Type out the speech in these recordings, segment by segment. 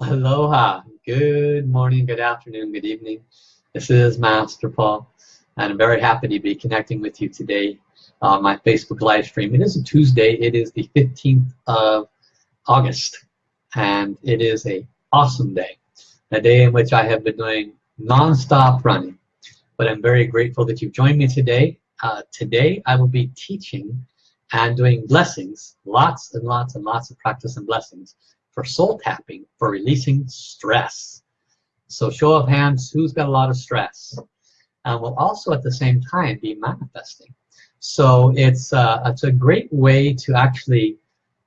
Aloha. Good morning, good afternoon, good evening. This is Master Paul, and I'm very happy to be connecting with you today on my Facebook live stream. It is a Tuesday. It is the 15th of August, and it is a awesome day. A day in which I have been doing non-stop running. But I'm very grateful that you've joined me today. Uh, today I will be teaching and doing blessings, lots and lots and lots of practice and blessings for soul tapping, for releasing stress. So show of hands, who's got a lot of stress? And we'll also at the same time be manifesting. So it's, uh, it's a great way to actually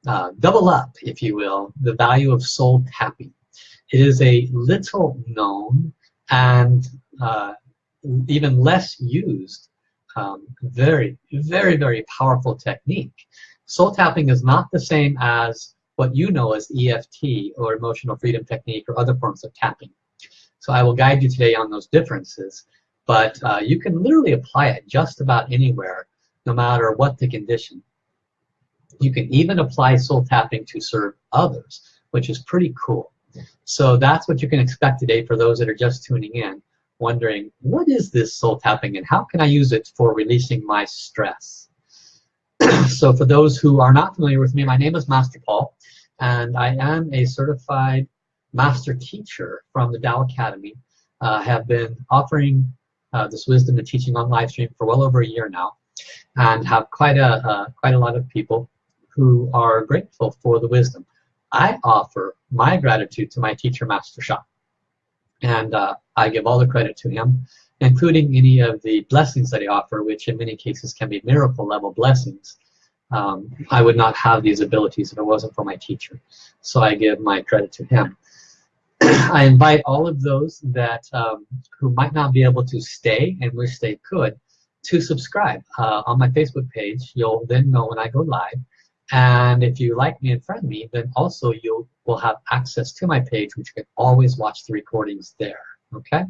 uh, double up, if you will, the value of soul tapping. It is a little known and uh, even less used, um, very, very, very powerful technique. Soul tapping is not the same as what you know as EFT or emotional freedom technique or other forms of tapping. So I will guide you today on those differences, but uh, you can literally apply it just about anywhere, no matter what the condition. You can even apply soul tapping to serve others, which is pretty cool. So that's what you can expect today for those that are just tuning in, wondering, what is this soul tapping and how can I use it for releasing my stress? so for those who are not familiar with me, my name is Master Paul and I am a certified master teacher from the Tao Academy. Uh, have been offering uh, this wisdom and teaching on live stream for well over a year now, and have quite a uh, quite a lot of people who are grateful for the wisdom. I offer my gratitude to my teacher, Master Sha, and uh, I give all the credit to him, including any of the blessings that he offer, which in many cases can be miracle level blessings um, I would not have these abilities if it wasn't for my teacher. So I give my credit to him. I invite all of those that um, who might not be able to stay and wish they could to subscribe uh, on my Facebook page. You'll then know when I go live. And if you like me and friend me, then also you will have access to my page, which you can always watch the recordings there. Okay?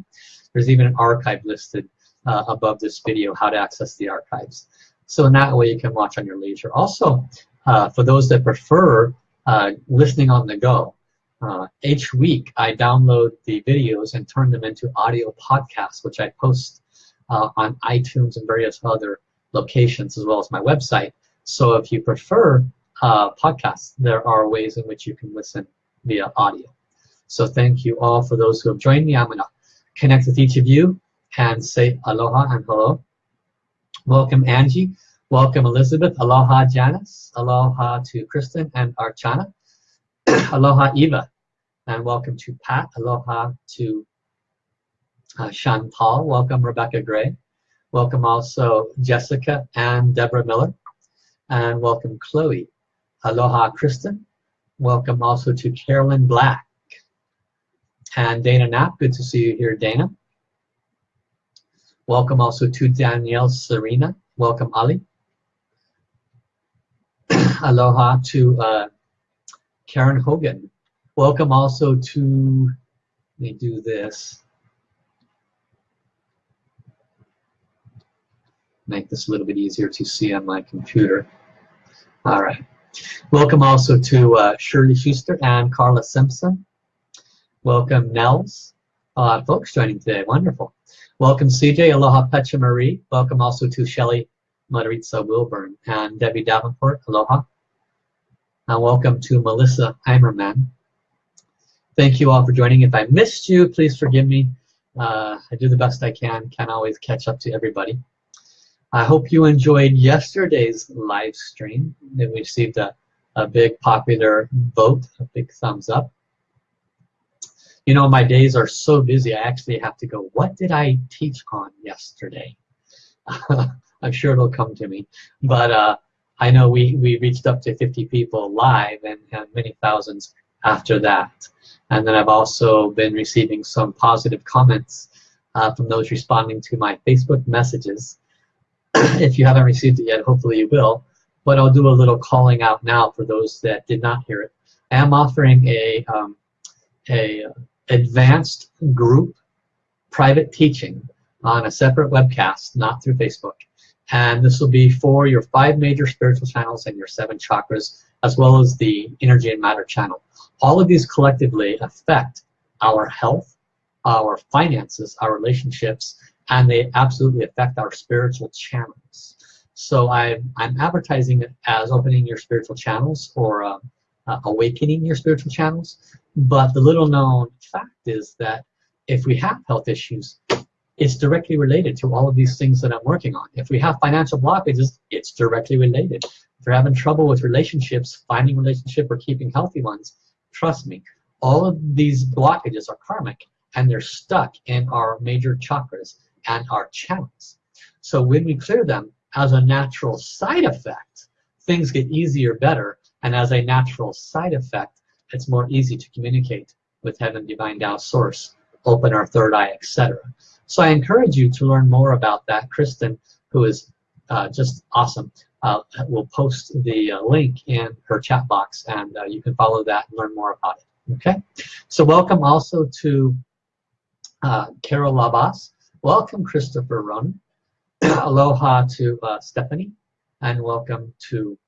There's even an archive listed uh, above this video, how to access the archives. So in that way you can watch on your leisure. Also, uh, for those that prefer uh, listening on the go, uh, each week I download the videos and turn them into audio podcasts, which I post uh, on iTunes and various other locations, as well as my website. So if you prefer uh, podcasts, there are ways in which you can listen via audio. So thank you all for those who have joined me. I'm going to connect with each of you and say aloha and hello. Welcome Angie. Welcome Elizabeth. Aloha Janice. Aloha to Kristen and Archana. Aloha Eva. And welcome to Pat. Aloha to uh, Chantal. Welcome Rebecca Gray. Welcome also Jessica and Deborah Miller. And welcome Chloe. Aloha Kristen. Welcome also to Carolyn Black. And Dana Knapp. Good to see you here, Dana. Welcome also to Danielle Serena. Welcome, Ali. Aloha to uh, Karen Hogan. Welcome also to, let me do this. Make this a little bit easier to see on my computer. All right. Welcome also to uh, Shirley Schuster and Carla Simpson. Welcome, Nels. A lot of folks joining today. Wonderful. Welcome, CJ. Aloha, Pecha Marie. Welcome also to Shelly Maritza Wilburn and Debbie Davenport. Aloha. And welcome to Melissa Heimerman. Thank you all for joining. If I missed you, please forgive me. Uh, I do the best I can. Can't always catch up to everybody. I hope you enjoyed yesterday's live stream. It received a, a big popular vote, a big thumbs up you know, my days are so busy, I actually have to go, what did I teach on yesterday? I'm sure it'll come to me. But uh, I know we, we reached up to 50 people live and, and many thousands after that. And then I've also been receiving some positive comments uh, from those responding to my Facebook messages. if you haven't received it yet, hopefully you will. But I'll do a little calling out now for those that did not hear it. I am offering a, um, a advanced group private teaching on a separate webcast, not through Facebook. And this will be for your five major spiritual channels and your seven chakras, as well as the energy and matter channel. All of these collectively affect our health, our finances, our relationships, and they absolutely affect our spiritual channels. So I, I'm advertising it as opening your spiritual channels or uh, uh, awakening your spiritual channels. But the little known fact is that if we have health issues, it's directly related to all of these things that I'm working on. If we have financial blockages, it's directly related. If you're having trouble with relationships, finding relationship or keeping healthy ones, trust me, all of these blockages are karmic and they're stuck in our major chakras and our channels. So when we clear them as a natural side effect, things get easier, better, and as a natural side effect, it's more easy to communicate with heaven, divine Tao source, open our third eye, etc. So I encourage you to learn more about that. Kristen, who is uh, just awesome, uh, will post the uh, link in her chat box and uh, you can follow that and learn more about it. Okay, so welcome also to uh, Carol Labas. Welcome Christopher Ronan. Aloha to uh, Stephanie and welcome to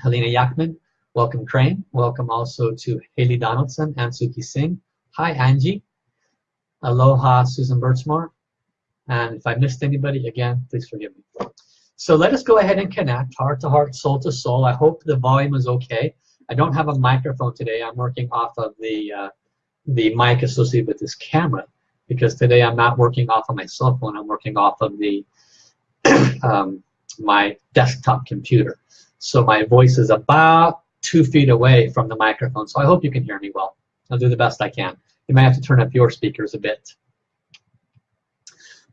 Helena Yakman. Welcome Crane. Welcome also to Haley Donaldson and Suki Singh. Hi Angie. Aloha, Susan Birchmore. And if I missed anybody, again, please forgive me. So let us go ahead and connect heart to heart, soul to soul. I hope the volume is okay. I don't have a microphone today. I'm working off of the, uh, the mic associated with this camera because today I'm not working off of my cell phone. I'm working off of the um, my desktop computer. So my voice is about two feet away from the microphone. So I hope you can hear me well. I'll do the best I can. You might have to turn up your speakers a bit.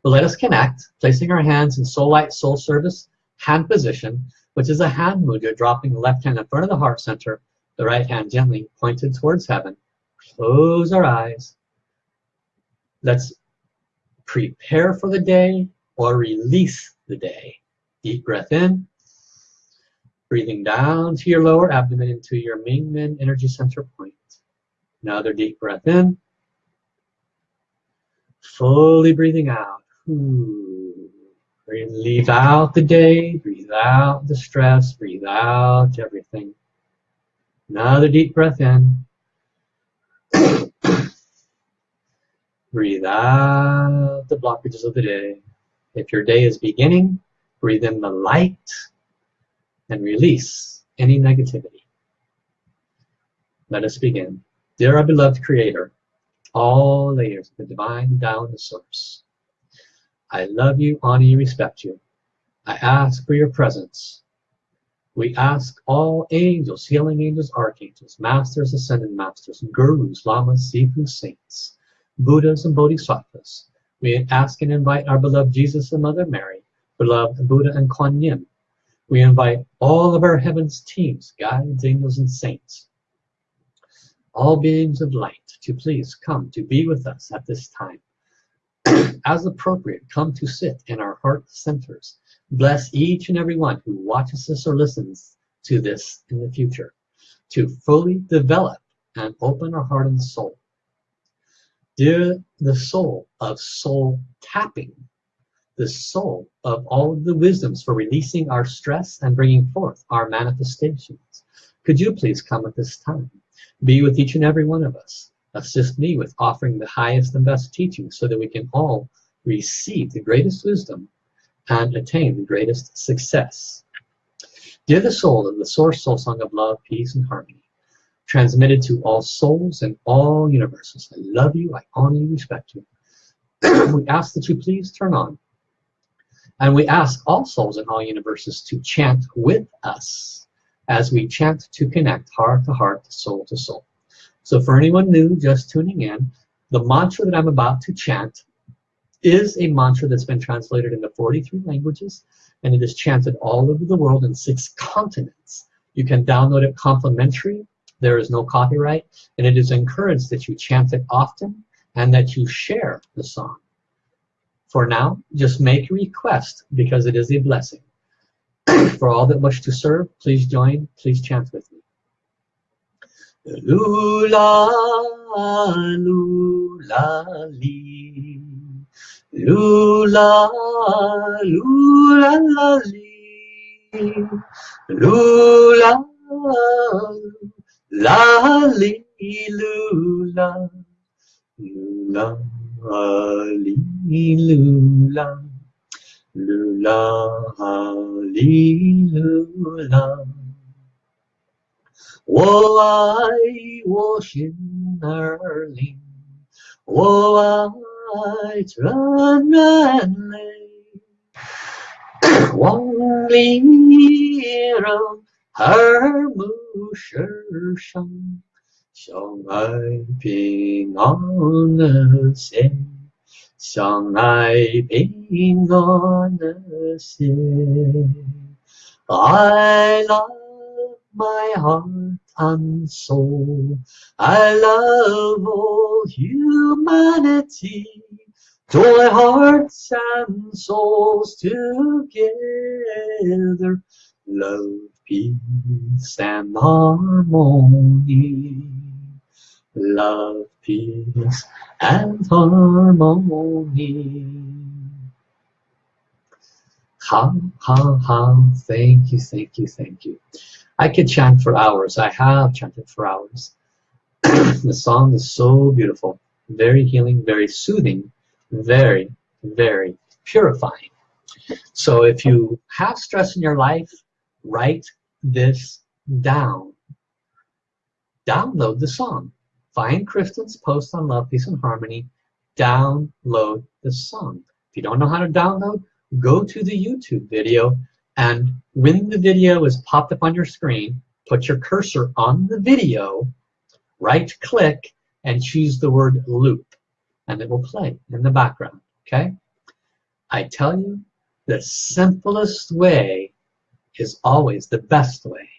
But let us connect, placing our hands in soul light, soul service, hand position, which is a hand mudra, dropping the left hand in front of the heart center, the right hand gently pointed towards heaven. Close our eyes. Let's prepare for the day or release the day. Deep breath in. Breathing down to your lower abdomen into your Mingmen energy center point. Another deep breath in. Fully breathing out. Ooh. Breathe out the day, breathe out the stress, breathe out everything. Another deep breath in. breathe out the blockages of the day. If your day is beginning, breathe in the light and release any negativity. Let us begin. Dear our beloved Creator, all layers of the divine Tao the source. I love you, honor you, respect you. I ask for your presence. We ask all angels, healing angels, archangels, masters, ascended masters, gurus, lamas, sifu, saints, Buddhas, and bodhisattvas. We ask and invite our beloved Jesus and Mother Mary, beloved Buddha and Kuan Yin. We invite all of our heavens teams, guides, angels, and saints, all beings of light, to please come to be with us at this time. As appropriate, come to sit in our heart centers. Bless each and every one who watches this or listens to this in the future to fully develop and open our heart and soul. Dear the soul of soul tapping, the soul of all of the wisdoms for releasing our stress and bringing forth our manifestations. Could you please come at this time? Be with each and every one of us. Assist me with offering the highest and best teaching so that we can all receive the greatest wisdom and attain the greatest success. Dear the soul of the source soul song of love, peace, and harmony, transmitted to all souls and all universes. I love you, I honor you, respect you. we ask that you please turn on. And we ask all souls in all universes to chant with us as we chant to connect heart to heart, soul to soul. So for anyone new just tuning in, the mantra that I'm about to chant is a mantra that's been translated into 43 languages and it is chanted all over the world in six continents. You can download it complimentary. There is no copyright and it is encouraged that you chant it often and that you share the song. For now, just make a request because it is a blessing. For all that wish to serve, please join, please chant with me. Lula, lula, li. Lula, lula, la, li. Lula, La li lula, lula 哈利路啦，路啦哈利路啦，我爱我心儿灵，我爱这眼泪，往里揉而不受伤。相爱平安的心，相爱平安的心，I love my heart and soul. I love all humanity. Joy, hearts and souls together. Love, peace and harmony. Love, peace and harmony. Ha, ha, ha. Thank you, thank you, thank you. I could chant for hours. I have chanted for hours. the song is so beautiful, very healing, very soothing, very, very purifying. So if you have stress in your life, write this down. Download the song. Find Kristen's post on Love, Peace, and Harmony. Download the song. If you don't know how to download, go to the YouTube video and when the video is popped up on your screen, put your cursor on the video, right click, and choose the word loop. And it will play in the background, okay? I tell you, the simplest way is always the best way.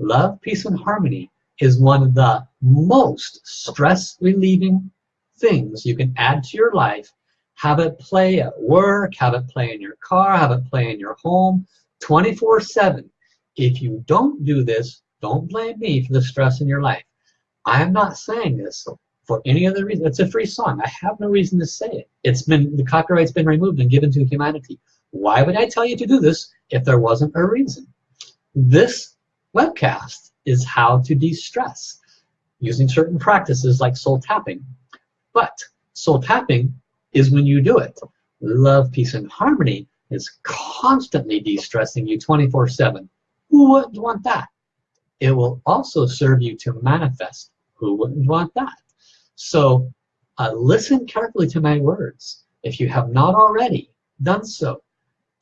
Love, peace, and harmony is one of the most stress relieving things you can add to your life. Have it play at work, have it play in your car, have it play in your home, 24 7. If you don't do this, don't blame me for the stress in your life. I am not saying this for any other reason. It's a free song. I have no reason to say it. It's been the copyright's been removed and given to humanity. Why would I tell you to do this if there wasn't a reason? This webcast is how to de-stress using certain practices like soul tapping. But soul tapping is when you do it. Love, peace, and harmony is constantly de-stressing you 24-7. Who wouldn't want that? It will also serve you to manifest. Who wouldn't want that? So uh, listen carefully to my words. If you have not already done so,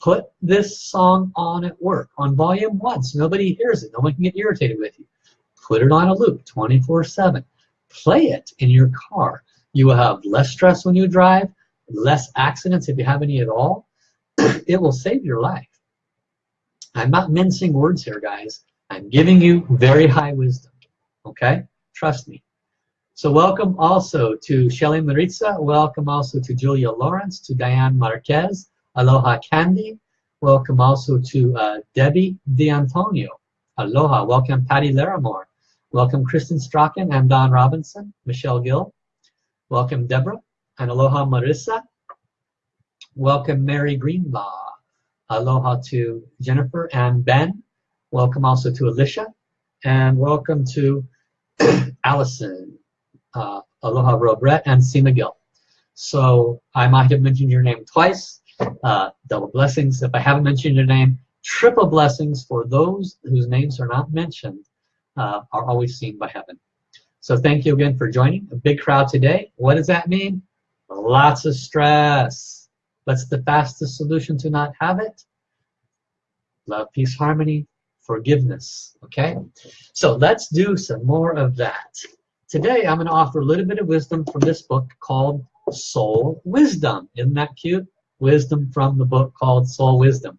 put this song on at work on volume one so nobody hears it. No one can get irritated with you. Put it on a loop 24-7. Play it in your car. You will have less stress when you drive, less accidents if you have any at all, it will save your life. I'm not mincing words here, guys. I'm giving you very high wisdom. Okay? Trust me. So welcome also to Shelly Maritza. Welcome also to Julia Lawrence, to Diane Marquez. Aloha Candy. Welcome also to uh, Debbie D'Antonio. Aloha. Welcome Patty Larimore. Welcome Kristen Strachan and Don Robinson. Michelle Gill. Welcome Deborah. And aloha Marissa. Welcome Mary Greenlaw. Aloha to Jennifer and Ben. Welcome also to Alicia. And welcome to Allison. Uh, aloha Robert and Seema Gill. So I might have mentioned your name twice. Uh, double blessings. If I haven't mentioned your name, triple blessings for those whose names are not mentioned uh, are always seen by heaven. So thank you again for joining. A big crowd today. What does that mean? Lots of stress. What's the fastest solution to not have it? Love, peace, harmony, forgiveness. Okay? So let's do some more of that. Today I'm going to offer a little bit of wisdom from this book called Soul Wisdom. Isn't that cute? Wisdom from the book called Soul Wisdom.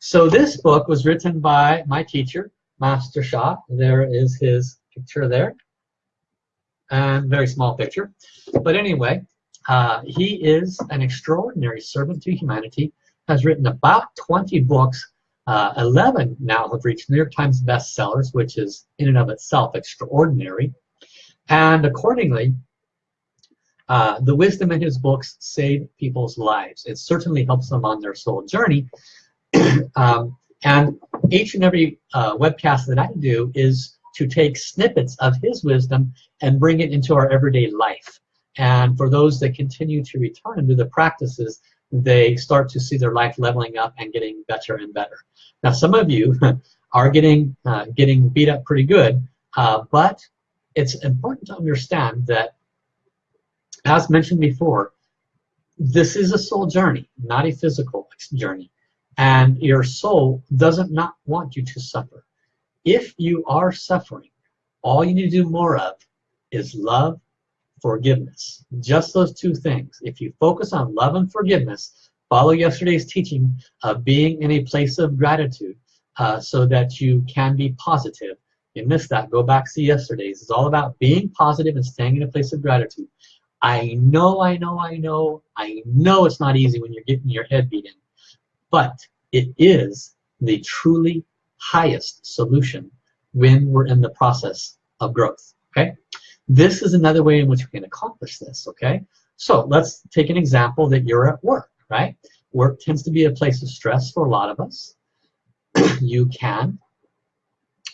So this book was written by my teacher, Master Sha. There is his picture there. And very small picture. But anyway, uh, he is an extraordinary servant to humanity, has written about 20 books. Uh, 11 now have reached New York Times bestsellers, which is in and of itself extraordinary. And accordingly, uh, the wisdom in his books save people's lives. It certainly helps them on their soul journey. um, and each and every uh, webcast that I do is to take snippets of his wisdom and bring it into our everyday life. And for those that continue to return and do the practices, they start to see their life leveling up and getting better and better. Now, some of you are getting uh, getting beat up pretty good, uh, but it's important to understand that, as mentioned before, this is a soul journey, not a physical journey. And your soul doesn't not want you to suffer. If you are suffering, all you need to do more of is love, forgiveness. Just those two things. If you focus on love and forgiveness, follow yesterday's teaching of being in a place of gratitude uh, so that you can be positive. You missed that, go back to yesterday's. It's all about being positive and staying in a place of gratitude. I know, I know, I know, I know it's not easy when you're getting your head beat in, but it is the truly highest solution when we're in the process of growth, okay? This is another way in which we can accomplish this, okay? So let's take an example that you're at work, right? Work tends to be a place of stress for a lot of us. you can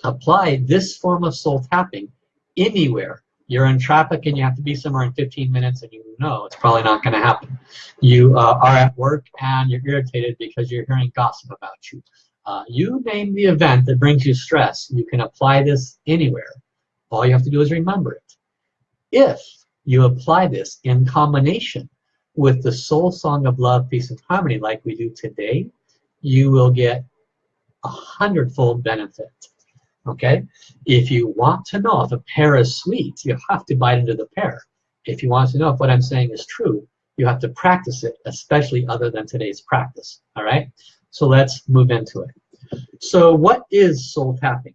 apply this form of soul tapping anywhere you're in traffic and you have to be somewhere in 15 minutes and you know it's probably not going to happen. You uh, are at work and you're irritated because you're hearing gossip about you. Uh, you name the event that brings you stress. You can apply this anywhere. All you have to do is remember it. If you apply this in combination with the soul song of love, peace, and harmony like we do today, you will get a hundredfold benefit. Okay? If you want to know if a pear is sweet, you have to bite into the pear. If you want to know if what I'm saying is true, you have to practice it, especially other than today's practice. All right? So let's move into it. So what is soul tapping?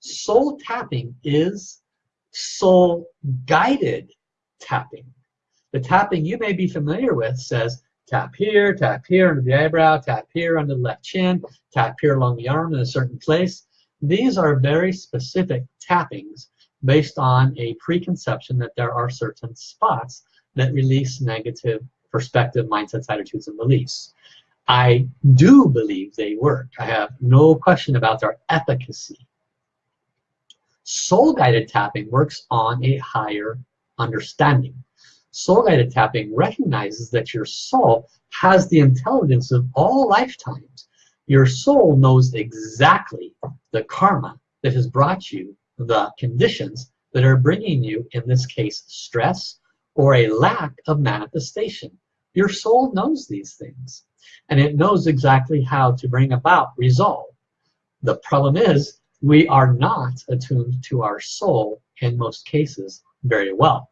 Soul tapping is soul guided tapping. The tapping you may be familiar with says tap here, tap here under the eyebrow, tap here under the left chin, tap here along the arm in a certain place. These are very specific tappings based on a preconception that there are certain spots that release negative perspective, mindsets, attitudes, and beliefs. I do believe they work. I have no question about their efficacy. Soul guided tapping works on a higher understanding. Soul guided tapping recognizes that your soul has the intelligence of all lifetimes your soul knows exactly the karma that has brought you the conditions that are bringing you, in this case, stress or a lack of manifestation. Your soul knows these things and it knows exactly how to bring about resolve. The problem is we are not attuned to our soul in most cases very well.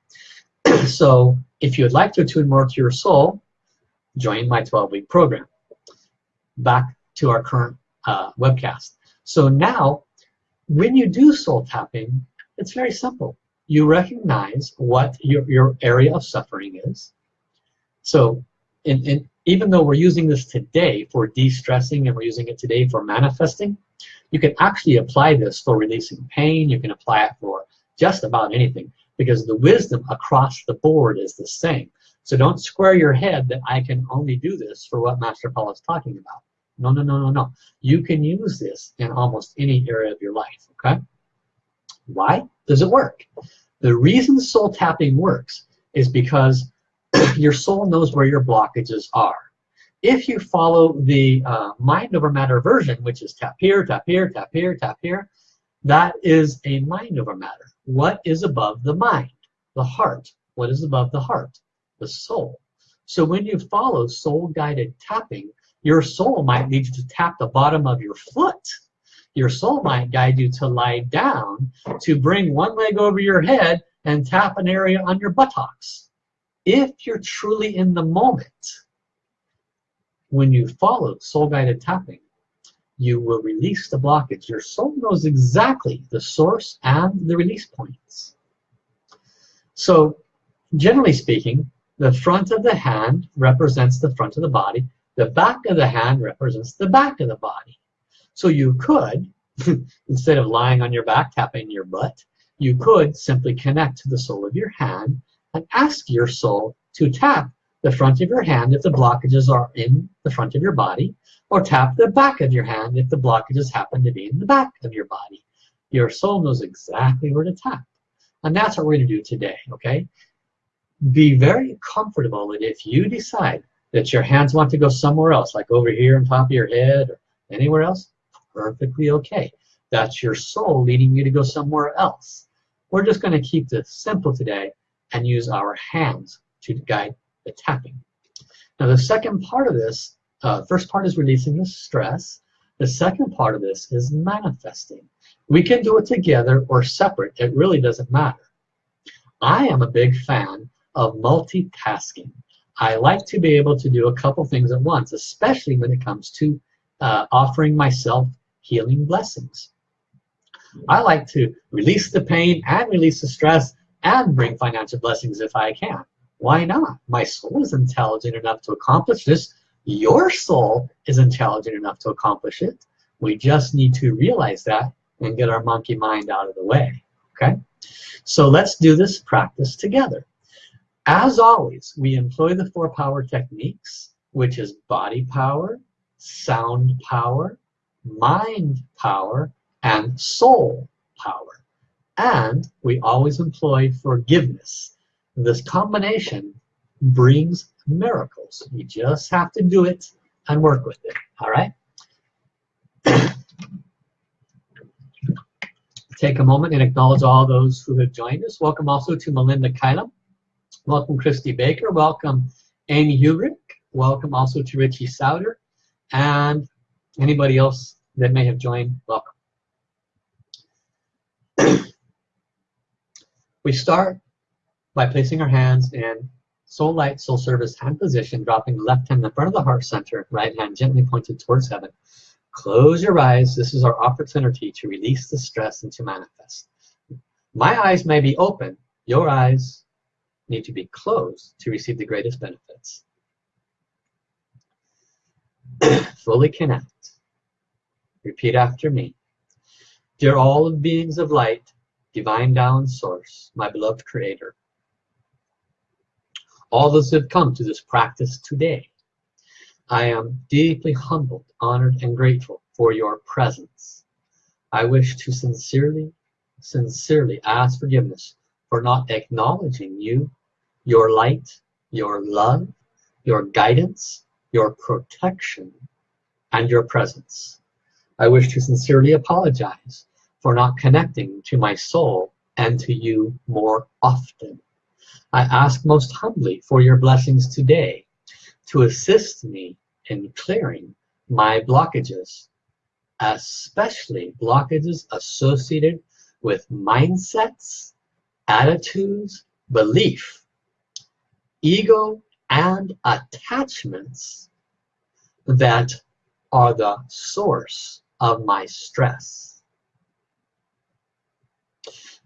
so if you would like to attune more to your soul, join my 12-week program. Back to our current uh, webcast. So now, when you do soul tapping, it's very simple. You recognize what your, your area of suffering is. So in, in, even though we're using this today for de-stressing and we're using it today for manifesting, you can actually apply this for releasing pain. You can apply it for just about anything because the wisdom across the board is the same. So don't square your head that I can only do this for what Master Paul is talking about. No, no, no, no, no. You can use this in almost any area of your life, okay? Why does it work? The reason soul tapping works is because your soul knows where your blockages are. If you follow the uh, mind over matter version, which is tap here, tap here, tap here, tap here, that is a mind over matter. What is above the mind? The heart. What is above the heart? The soul. So when you follow soul-guided tapping, your soul might lead you to tap the bottom of your foot. Your soul might guide you to lie down, to bring one leg over your head and tap an area on your buttocks. If you're truly in the moment, when you follow soul-guided tapping, you will release the blockage. Your soul knows exactly the source and the release points. So, generally speaking, the front of the hand represents the front of the body, the back of the hand represents the back of the body. So you could, instead of lying on your back tapping your butt, you could simply connect to the sole of your hand and ask your soul to tap the front of your hand if the blockages are in the front of your body, or tap the back of your hand if the blockages happen to be in the back of your body. your soul knows exactly where to tap. And that's what we're going to do today, okay? Be very comfortable that if you decide that your hands want to go somewhere else, like over here on top of your head or anywhere else, perfectly okay. That's your soul leading you to go somewhere else. We're just going to keep this simple today and use our hands to guide the tapping. Now the second part of this, uh, first part is releasing the stress. The second part of this is manifesting. We can do it together or separate. It really doesn't matter. I am a big fan of multitasking. I like to be able to do a couple things at once, especially when it comes to uh, offering myself healing blessings. I like to release the pain and release the stress and bring financial blessings if I can. Why not? My soul is intelligent enough to accomplish this. Your soul is intelligent enough to accomplish it. We just need to realize that and get our monkey mind out of the way. Okay? So let's do this practice together. As always, we employ the four power techniques, which is body power, sound power, mind power, and soul power. And we always employ forgiveness. This combination brings miracles. You just have to do it and work with it. All right? Take a moment and acknowledge all those who have joined us. Welcome also to Melinda Kylam. Welcome Christy Baker. Welcome Amy Hubert. Welcome also to Richie Souter. And anybody else that may have joined, welcome. we start by placing our hands in soul light, soul service hand position, dropping the left hand in front of the heart center, right hand gently pointed towards heaven. Close your eyes. This is our opportunity to release the stress and to manifest. My eyes may be open. Your eyes need to be closed to receive the greatest benefits. Fully connect. Repeat after me. Dear all beings of light, divine Tao source, my beloved creator, all those who have come to this practice today, I am deeply humbled, honored, and grateful for your presence. I wish to sincerely, sincerely ask forgiveness for not acknowledging you, your light, your love, your guidance, your protection, and your presence. I wish to sincerely apologize for not connecting to my soul and to you more often. I ask most humbly for your blessings today to assist me in clearing my blockages, especially blockages associated with mindsets, attitudes, belief, ego, and attachments that are the source of my stress.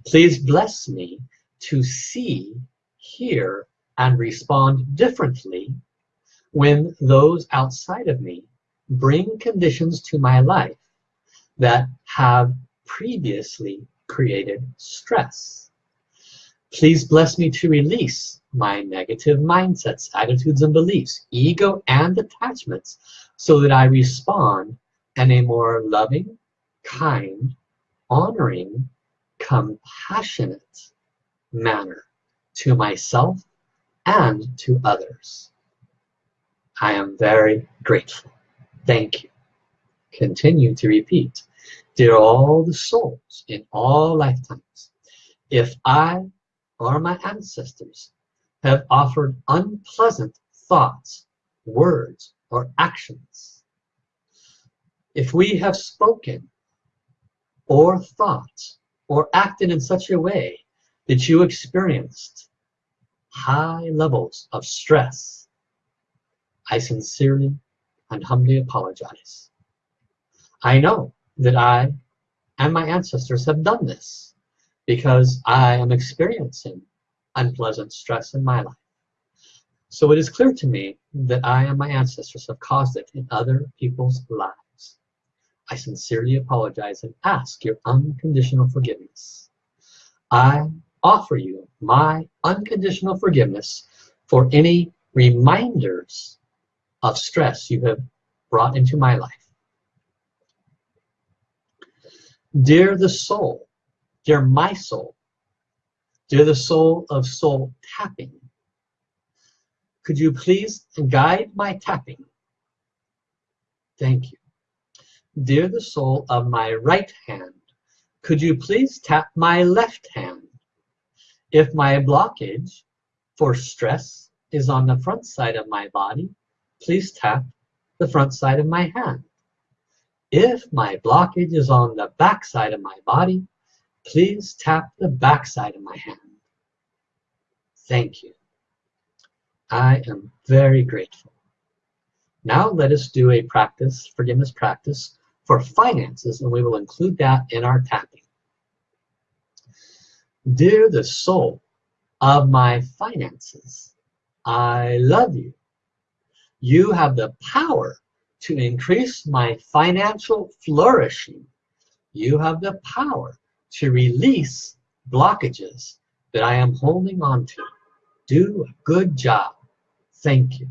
Please bless me to see, hear, and respond differently when those outside of me bring conditions to my life that have previously created stress. Please bless me to release my negative mindsets, attitudes, and beliefs, ego and attachments, so that I respond in a more loving, kind, honoring, compassionate manner to myself and to others. I am very grateful. Thank you. Continue to repeat. Dear all the souls in all lifetimes, if I or my ancestors have offered unpleasant thoughts, words, or actions, if we have spoken or thought or acted in such a way that you experienced high levels of stress, I sincerely and humbly apologize. I know that I and my ancestors have done this because I am experiencing unpleasant stress in my life. So it is clear to me that I and my ancestors have caused it in other people's lives. I sincerely apologize and ask your unconditional forgiveness. I offer you my unconditional forgiveness for any reminders of stress you have brought into my life. Dear the soul, dear my soul, dear the soul of soul tapping, could you please guide my tapping? Thank you. Dear the soul of my right hand, could you please tap my left hand? If my blockage for stress is on the front side of my body, please tap the front side of my hand. If my blockage is on the back side of my body, please tap the back side of my hand. Thank you. I am very grateful. Now let us do a practice, forgiveness practice for finances, and we will include that in our tapping. Dear the soul of my finances, I love you. You have the power to increase my financial flourishing. You have the power to release blockages that I am holding on to. Do a good job. Thank you.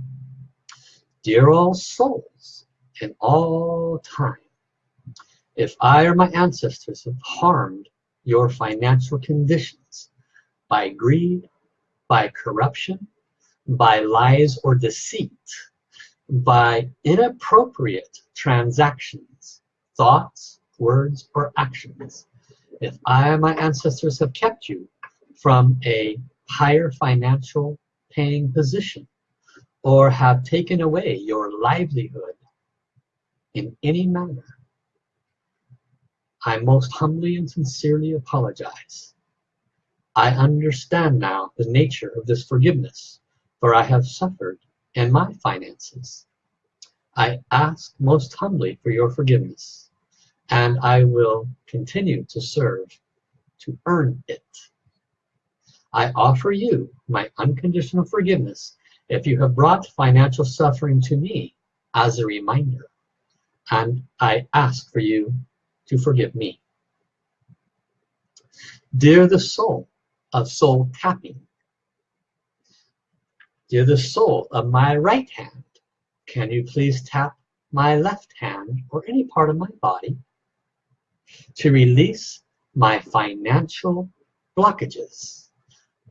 Dear all souls in all time, if I or my ancestors have harmed your financial conditions by greed, by corruption, by lies or deceit, by inappropriate transactions, thoughts, words, or actions. If I and my ancestors have kept you from a higher financial paying position or have taken away your livelihood in any manner, I most humbly and sincerely apologize. I understand now the nature of this forgiveness, for I have suffered in my finances. I ask most humbly for your forgiveness, and I will continue to serve to earn it. I offer you my unconditional forgiveness if you have brought financial suffering to me as a reminder, and I ask for you to forgive me. Dear the soul of soul tapping, dear the soul of my right hand, can you please tap my left hand or any part of my body to release my financial blockages?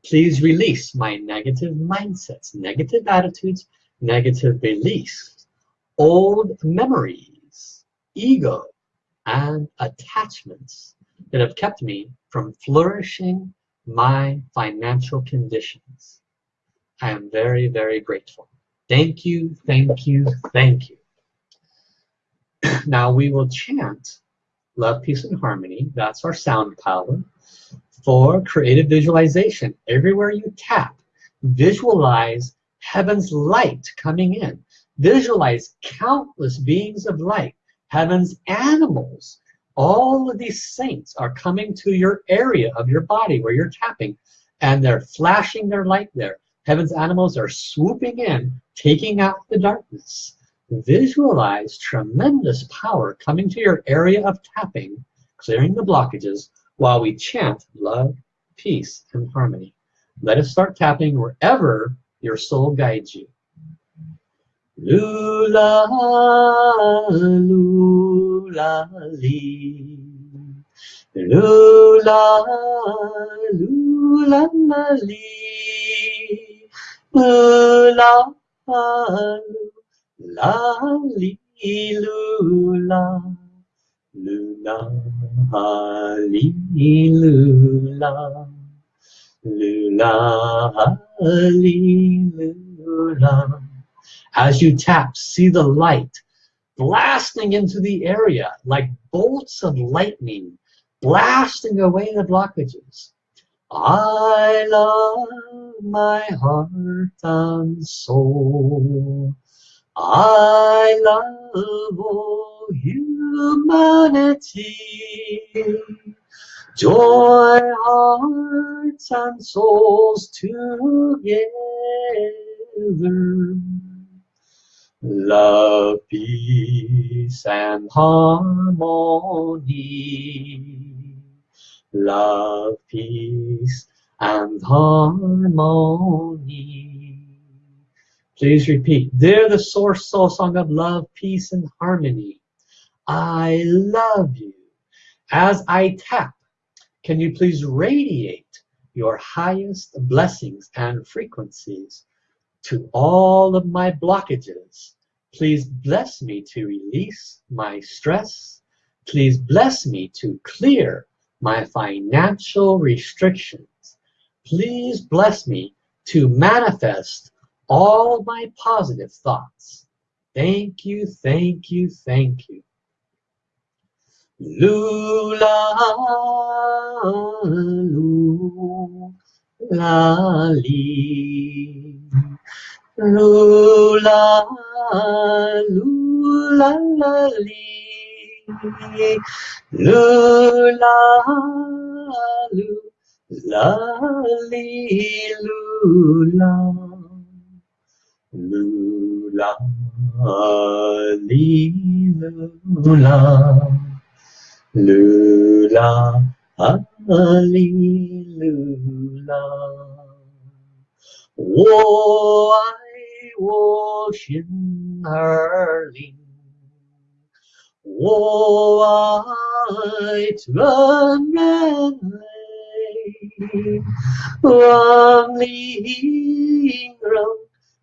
Please release my negative mindsets, negative attitudes, negative beliefs, old memories, ego, and attachments that have kept me from flourishing my financial conditions. I am very, very grateful. Thank you, thank you, thank you. now we will chant Love, Peace, and Harmony. That's our sound power. For creative visualization, everywhere you tap, visualize heaven's light coming in. Visualize countless beings of light heaven's animals. All of these saints are coming to your area of your body where you're tapping and they're flashing their light there. Heaven's animals are swooping in, taking out the darkness. Visualize tremendous power coming to your area of tapping, clearing the blockages while we chant love, peace, and harmony. Let us start tapping wherever your soul guides you. Lula, lula, li. Lula, lula, li. Lula, lula, li, lula. Lula, li, lula. Lula, li, lula. As you tap, see the light blasting into the area like bolts of lightning, blasting away the blockages. I love my heart and soul. I love all humanity. Joy, hearts, and souls together love, peace, and harmony. Love, peace, and harmony. Please repeat. They're the source soul song of love, peace, and harmony. I love you, As I tap, can you please radiate your highest blessings and frequencies to all of my blockages. Please bless me to release my stress. Please bless me to clear my financial restrictions. Please bless me to manifest all my positive thoughts. Thank you, thank you, thank you. Lula, lula, li. Lula, lula, la, li. Lula, lula, li, lula. Lula, li, lula. Lula, Hallelujah. 我爱我心儿灵，我爱全人类，望你音容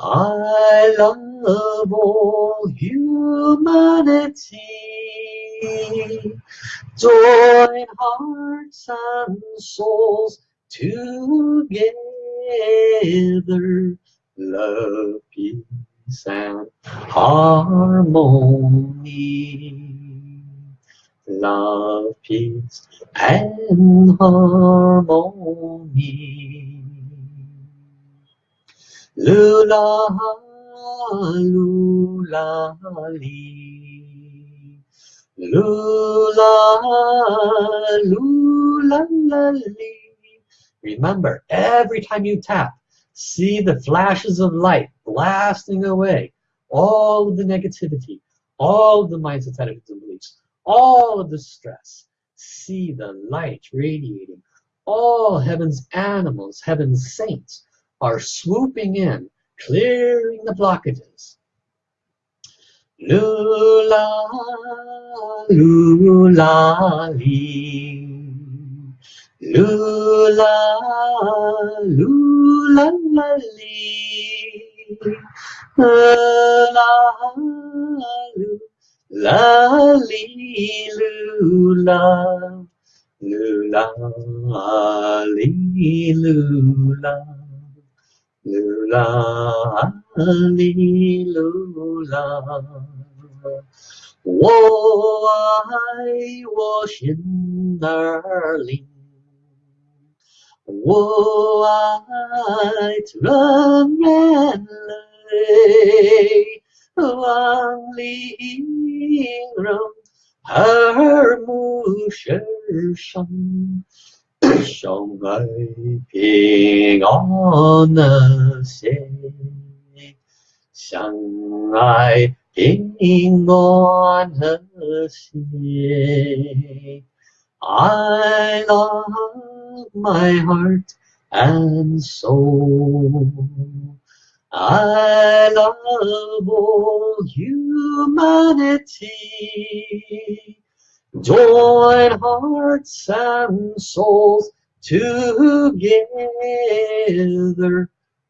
I love all humanity. Join hearts and souls together. Love, peace, and harmony. Love, peace, and harmony. Lula, lula, lee. Lula, lula, la, lee. Remember, every time you tap, see the flashes of light blasting away all of the negativity, all of the mindsets, attitudes, and beliefs, all of the stress. See the light radiating. All heaven's animals, heaven's saints, are swooping in, clearing the blockages. Lula, lula, lee. Lula, lula, la, lee. La, la, lee, lula. Lula, lee, lula. Lula, lula，我爱我心儿灵，我爱人人类，万里英荣，耳目世上。 相爱平安和谐，相爱平安和谐。I love my heart and soul. I love all humanity. Join hearts and souls together.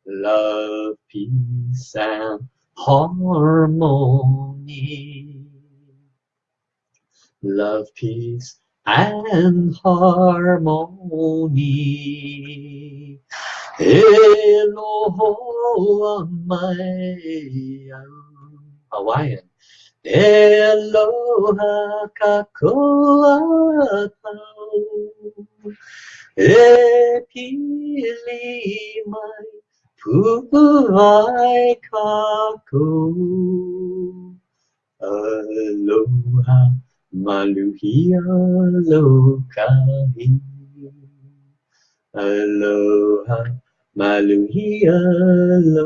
Love, peace, and harmony. Love, peace, and harmony. Hello, my Hawaiian. Eloha kakoatau E pili mai puai kako Aloha maluhia lokai Aloha, maluhi alokai.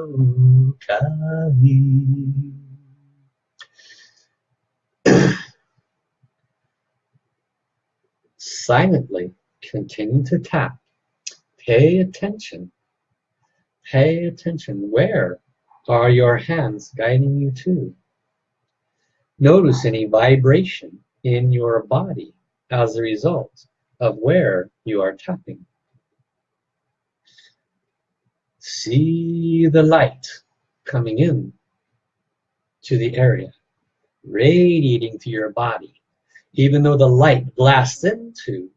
Silently continue to tap. Pay attention. Pay attention. Where are your hands guiding you to? Notice any vibration in your body as a result of where you are tapping. See the light coming in to the area, radiating to your body. Even though the light blasts into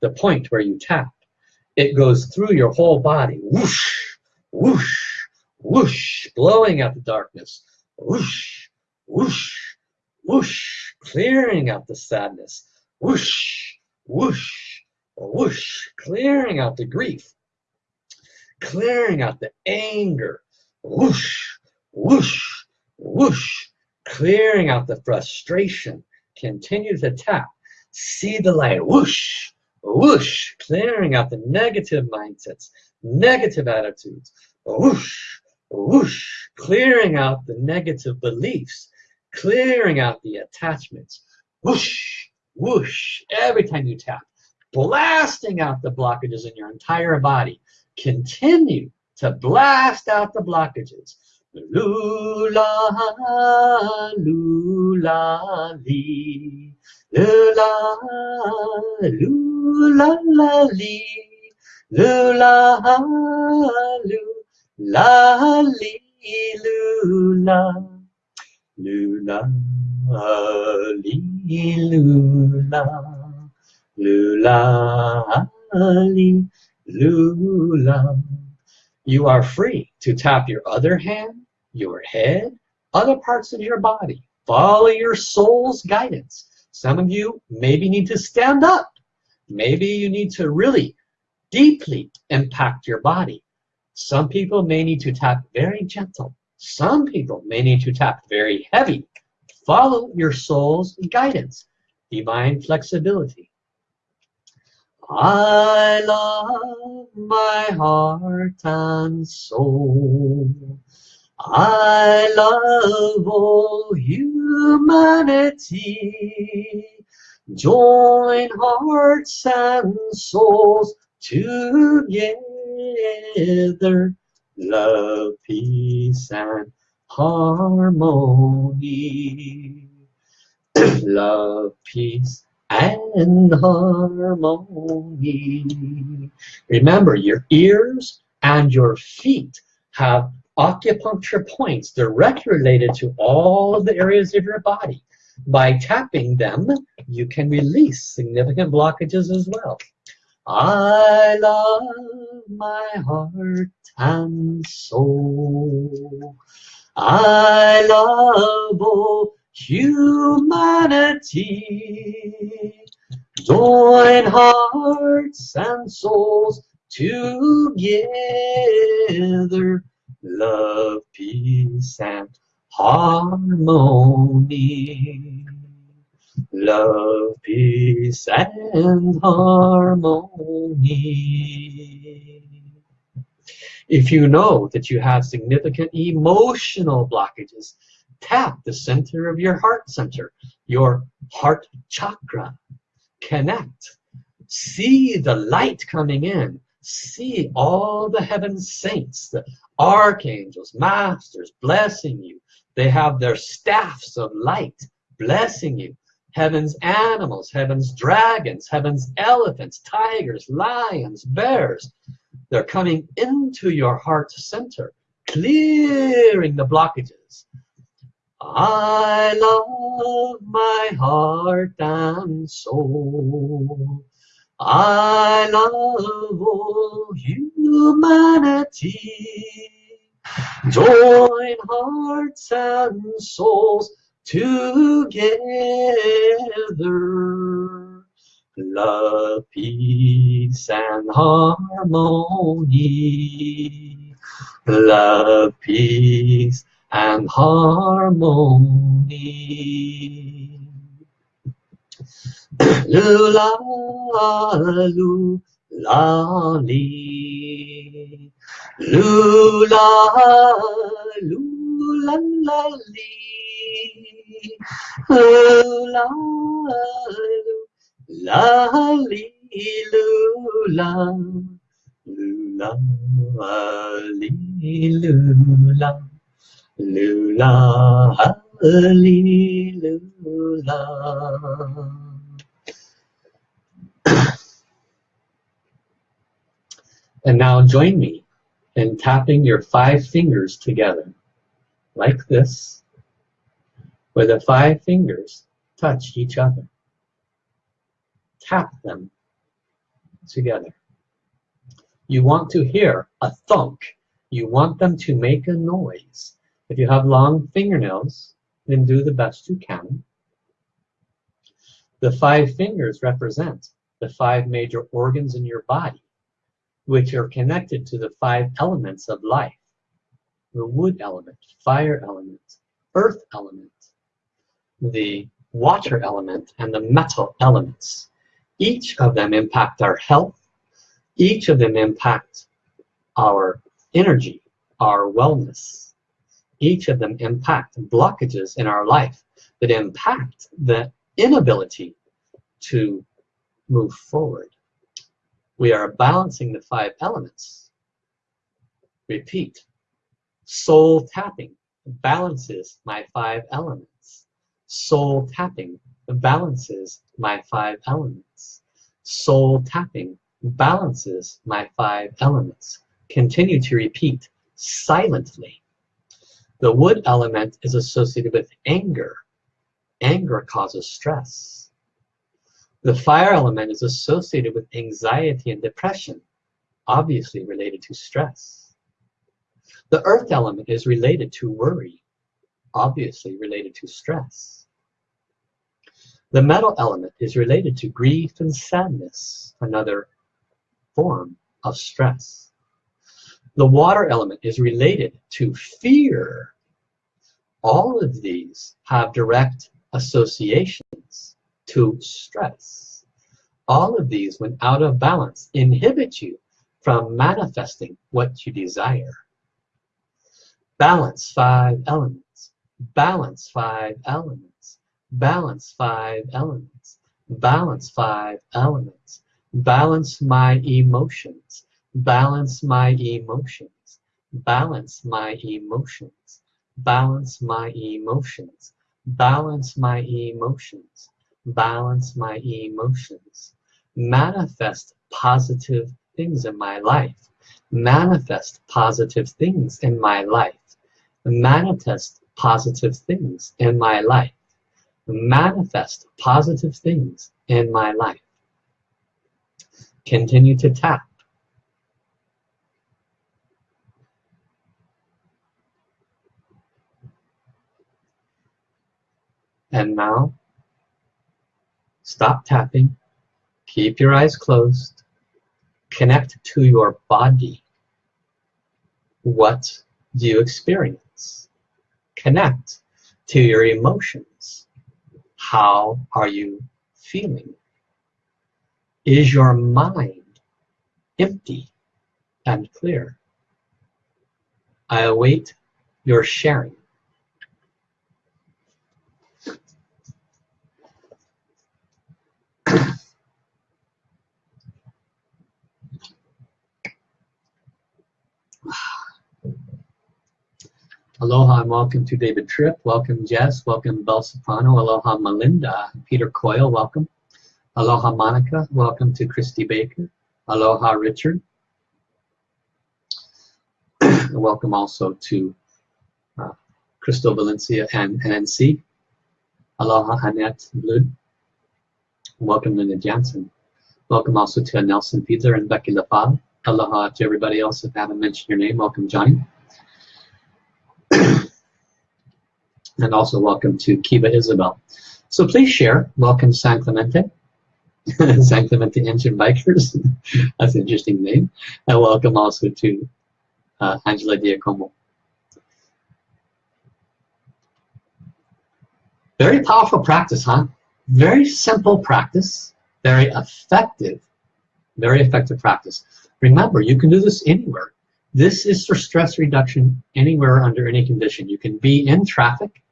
the point where you tap, it goes through your whole body, whoosh, whoosh, whoosh, blowing out the darkness, whoosh, whoosh, whoosh, clearing out the sadness, whoosh, whoosh, whoosh, clearing out the grief, clearing out the anger, whoosh, whoosh, whoosh, clearing out the frustration. Continue to tap. See the light, whoosh, whoosh, clearing out the negative mindsets, negative attitudes, whoosh, whoosh, clearing out the negative beliefs, clearing out the attachments, whoosh, whoosh, every time you tap, blasting out the blockages in your entire body. Continue to blast out the blockages. Lula, lula, li. Lula, lula, la, li. Lula, lula, li, lula. Lula, li, lula. Lula, li, lula. You are free to tap your other hand, your head, other parts of your body. Follow your soul's guidance. Some of you maybe need to stand up. Maybe you need to really deeply impact your body. Some people may need to tap very gentle. Some people may need to tap very heavy. Follow your soul's guidance. Divine flexibility. I love my heart and soul. I love all humanity. Join hearts and souls together. Love, peace, and harmony. love, peace, and harmony. Remember, your ears and your feet have acupuncture points directly related to all of the areas of your body. By tapping them, you can release significant blockages as well. I love my heart and soul. I love all humanity. Join hearts and souls together. Love, peace, and harmony. Love, peace, and harmony. If you know that you have significant emotional blockages, tap the center of your heart center, your heart chakra. Connect. See the light coming in. See all the heaven saints, the archangels, masters blessing you. They have their staffs of light blessing you. Heaven's animals, heaven's dragons, heaven's elephants, tigers, lions, bears. They're coming into your heart center, clearing the blockages. I love my heart and soul. I love all humanity. Join hearts and souls together. Love, peace, and harmony. Love, peace, and harmony. Lula, la li, lula, lula la li, lula, la li, lula, lula, li, lula, lula, lula. And now join me in tapping your five fingers together, like this, where the five fingers touch each other. Tap them together. You want to hear a thunk. You want them to make a noise. If you have long fingernails, then do the best you can. The five fingers represent the five major organs in your body which are connected to the five elements of life. The wood element, fire element, earth element, the water element, and the metal elements. Each of them impact our health. Each of them impact our energy, our wellness. Each of them impact blockages in our life that impact the inability to move forward we are balancing the five elements. Repeat. Soul tapping balances my five elements. Soul tapping balances my five elements. Soul tapping balances my five elements. Continue to repeat silently. The wood element is associated with anger. Anger causes stress. The fire element is associated with anxiety and depression, obviously related to stress. The earth element is related to worry, obviously related to stress. The metal element is related to grief and sadness, another form of stress. The water element is related to fear. All of these have direct associations to stress. All of these, when out of balance, inhibit you from manifesting what you desire. Balance five elements. Balance five elements. Balance five elements. Balance five elements. Balance my emotions. Balance my emotions. Balance my emotions. Balance my emotions. Balance my emotions balance my emotions, manifest positive things in my life, manifest positive things in my life, manifest positive things in my life, manifest positive things in my life. Continue to tap. And now Stop tapping. Keep your eyes closed. Connect to your body. What do you experience? Connect to your emotions. How are you feeling? Is your mind empty and clear? I await your sharing. Aloha and welcome to David Tripp. Welcome Jess. Welcome Bel Soprano. Aloha Melinda. Peter Coyle, welcome. Aloha Monica. Welcome to Christy Baker. Aloha Richard. welcome also to uh, Crystal Valencia and NNC. Aloha Annette Blood. Welcome Linda Jansen. Welcome also to Nelson Fiedler and Becky LaFave. Aloha to everybody else if I haven't mentioned your name. Welcome Johnny. And also welcome to Kiva Isabel. So please share. Welcome San Clemente. San Clemente Engine Bikers. That's an interesting name. And welcome also to uh, Angela Diacomo. Very powerful practice, huh? Very simple practice, very effective, Very effective practice. Remember, you can do this anywhere. This is for stress reduction anywhere under any condition. You can be in traffic,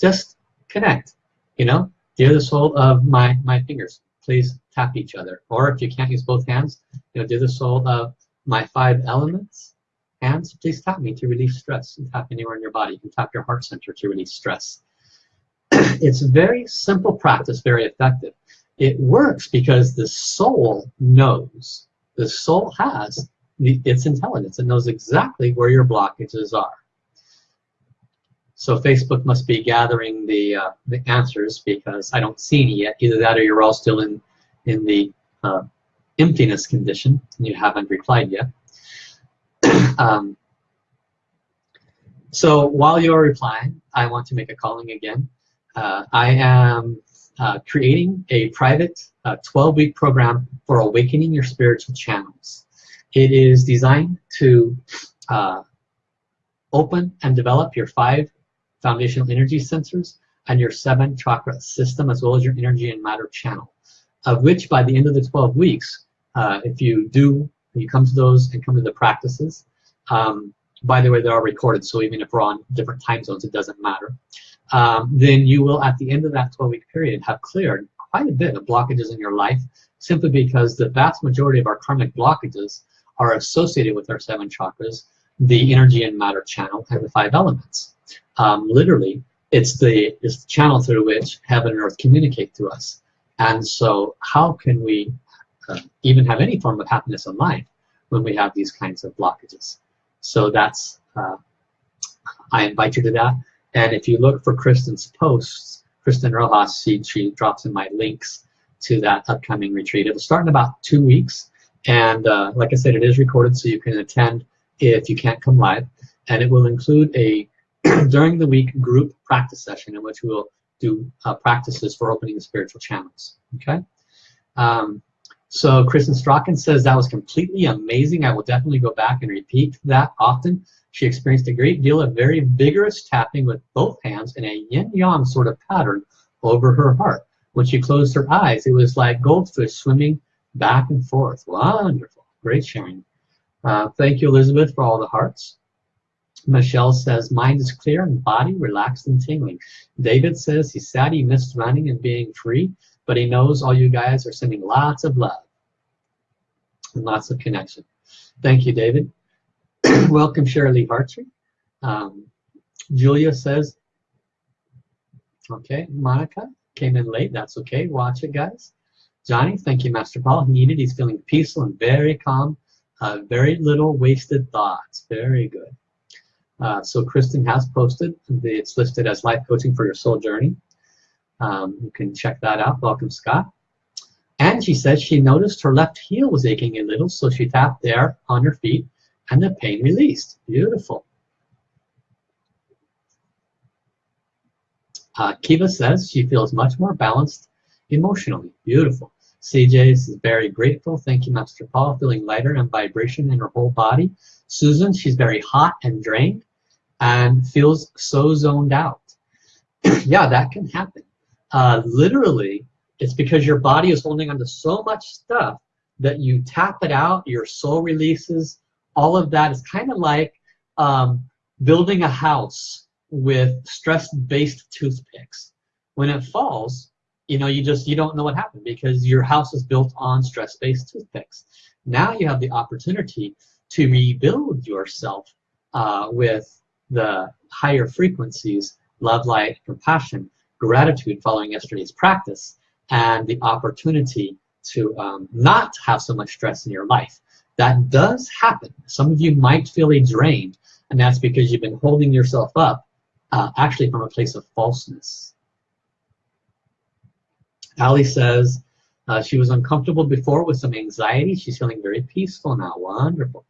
just connect. You know, dear the soul of my, my fingers, please tap each other. Or if you can't use both hands, you know, dear the soul of my five elements, hands, please tap me to release stress. Tap anywhere in your body. You can tap your heart center to release stress. it's very simple practice, very effective. It works because the soul knows. The soul has the, its intelligence. It knows exactly where your blockages are. So Facebook must be gathering the, uh, the answers because I don't see any yet. Either that or you're all still in, in the uh, emptiness condition and you haven't replied yet. um, so while you're replying, I want to make a calling again. Uh, I am uh, creating a private 12-week uh, program for awakening your spiritual channels. It is designed to uh, open and develop your five foundational energy sensors and your seven chakra system as well as your energy and matter channel of which by the end of the 12 weeks uh, if you do you come to those and come to the practices um, by the way they are recorded so even if we're on different time zones it doesn't matter um, then you will at the end of that 12 week period have cleared quite a bit of blockages in your life simply because the vast majority of our karmic blockages are associated with our seven chakras, the energy and matter channel, and the five elements. Um, literally, it's the, it's the channel through which heaven and earth communicate to us. And so how can we uh, even have any form of happiness in life when we have these kinds of blockages? So that's, uh, I invite you to that. And if you look for Kristen's posts, Kristen Rojas, she, she drops in my links to that upcoming retreat. It'll start in about two weeks. And uh, like I said, it is recorded so you can attend if you can't come live. And it will include a during the week group practice session in which we will do uh, practices for opening the spiritual channels. Okay. Um, so Kristen Strachan says that was completely amazing. I will definitely go back and repeat that often. She experienced a great deal of very vigorous tapping with both hands in a yin-yang sort of pattern over her heart. When she closed her eyes, it was like goldfish swimming back and forth. Wonderful. Great sharing. Uh, thank you, Elizabeth, for all the hearts. Michelle says, mind is clear and body relaxed and tingling. David says he's sad he missed running and being free, but he knows all you guys are sending lots of love and lots of connection. Thank you, David. Welcome, Shirley Hartree. Um, Julia says, okay, Monica came in late. That's okay. Watch it, guys. Johnny, thank you, Master Paul. He needed. He's feeling peaceful and very calm. Uh, very little wasted thoughts. Very good. Uh, so Kristen has posted. It's listed as life coaching for your soul journey. Um, you can check that out. Welcome, Scott. And she says she noticed her left heel was aching a little, so she tapped there on her feet, and the pain released. Beautiful. Uh, Kiva says she feels much more balanced emotionally. Beautiful. CJ is very grateful. Thank you, Master Paul. Feeling lighter and vibration in her whole body. Susan, she's very hot and drained and feels so zoned out. yeah, that can happen. Uh, literally, it's because your body is holding onto so much stuff that you tap it out, your soul releases. All of that is kind of like um, building a house with stress-based toothpicks. When it falls, you know, you just, you don't know what happened because your house is built on stress-based toothpicks. Now you have the opportunity to rebuild yourself uh, with the higher frequencies, love, light, compassion, gratitude following yesterday's practice, and the opportunity to um, not have so much stress in your life. That does happen. Some of you might feel a drained, and that's because you've been holding yourself up uh, actually from a place of falseness. Ali says uh, she was uncomfortable before with some anxiety. She's feeling very peaceful now. Wonderful.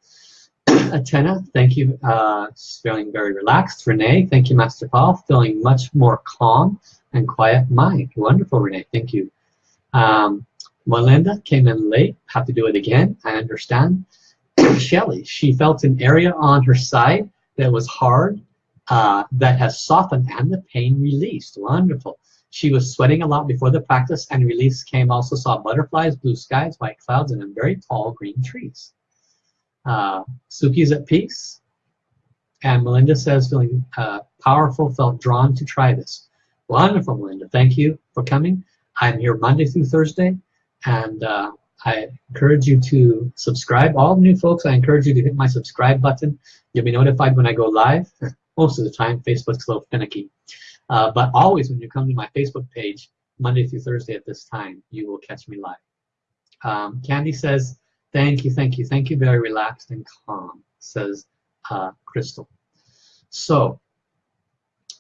Atena, thank you. Uh, feeling very relaxed. Renee, thank you, Master Paul. Feeling much more calm and quiet mind. Wonderful, Renee. Thank you. Um, Melinda came in late. Have to do it again. I understand. Shelly, she felt an area on her side that was hard, uh, that has softened and the pain released. Wonderful. She was sweating a lot before the practice and release came. Also saw butterflies, blue skies, white clouds, and very tall green trees. Uh, Suki's at peace. And Melinda says, feeling uh, powerful, felt drawn to try this. Wonderful, Melinda. Thank you for coming. I'm here Monday through Thursday, and uh, I encourage you to subscribe. All new folks, I encourage you to hit my subscribe button. You'll be notified when I go live. Most of the time, Facebook's a little finicky. Uh, but always when you come to my Facebook page, Monday through Thursday at this time, you will catch me live. Um, Candy says, thank you, thank you, thank you, very relaxed and calm, says uh, Crystal. So,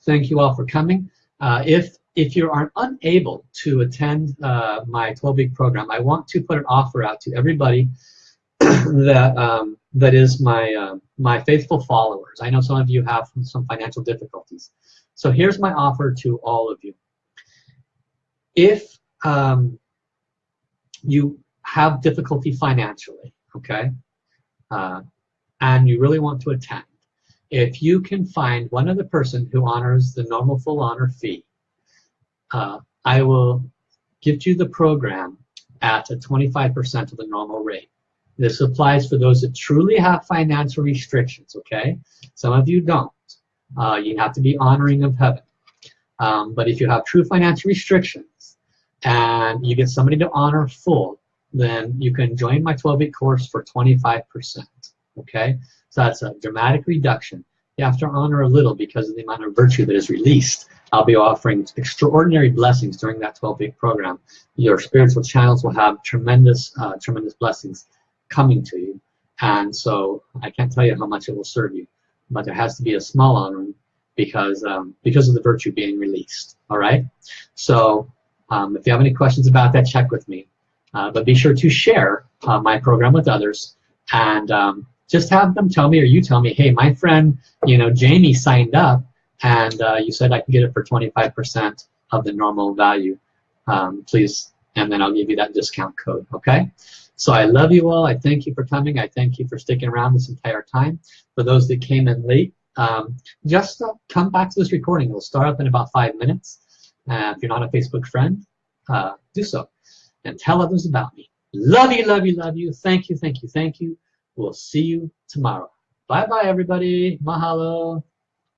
thank you all for coming. Uh, if if you are unable to attend uh, my 12-week program, I want to put an offer out to everybody that um, that is my uh, my faithful followers. I know some of you have some financial difficulties, so here's my offer to all of you. If um, you have difficulty financially, okay, uh, and you really want to attend, if you can find one other person who honors the normal full honor fee, uh, I will give you the program at a 25% of the normal rate. This applies for those that truly have financial restrictions, okay? Some of you don't. Uh, you have to be honoring of heaven. Um, but if you have true financial restrictions and you get somebody to honor full, then you can join my 12-week course for 25%, okay? So that's a dramatic reduction. You have to honor a little because of the amount of virtue that is released. I'll be offering extraordinary blessings during that 12-week program. Your spiritual channels will have tremendous, uh, tremendous blessings coming to you. And so I can't tell you how much it will serve you, but there has to be a small honoring because um, because of the virtue being released. All right. So um, if you have any questions about that, check with me. Uh, but be sure to share uh, my program with others and um, just have them tell me or you tell me, hey, my friend, you know, Jamie signed up and uh, you said I can get it for 25% of the normal value. Um, please, and then I'll give you that discount code, okay? So I love you all. I thank you for coming. I thank you for sticking around this entire time. For those that came in late, um, just uh, come back to this recording. It'll start up in about five minutes. Uh, if you're not a Facebook friend, uh, do so. And tell others about me. Love you, love you, love you. Thank you, thank you, thank you. We'll see you tomorrow. Bye-bye, everybody. Mahalo.